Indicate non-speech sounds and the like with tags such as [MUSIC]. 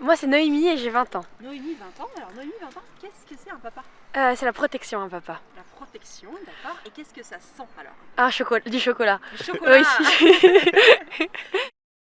Moi c'est Noémie et j'ai 20 ans. Noémie, 20 ans. Alors Noémie, 20 ans, qu'est-ce que c'est un papa? Euh, c'est la protection, un papa. La protection, d'accord. Et qu'est-ce que ça sent alors? Un chocolat, du chocolat. Le chocolat [LAUGHS]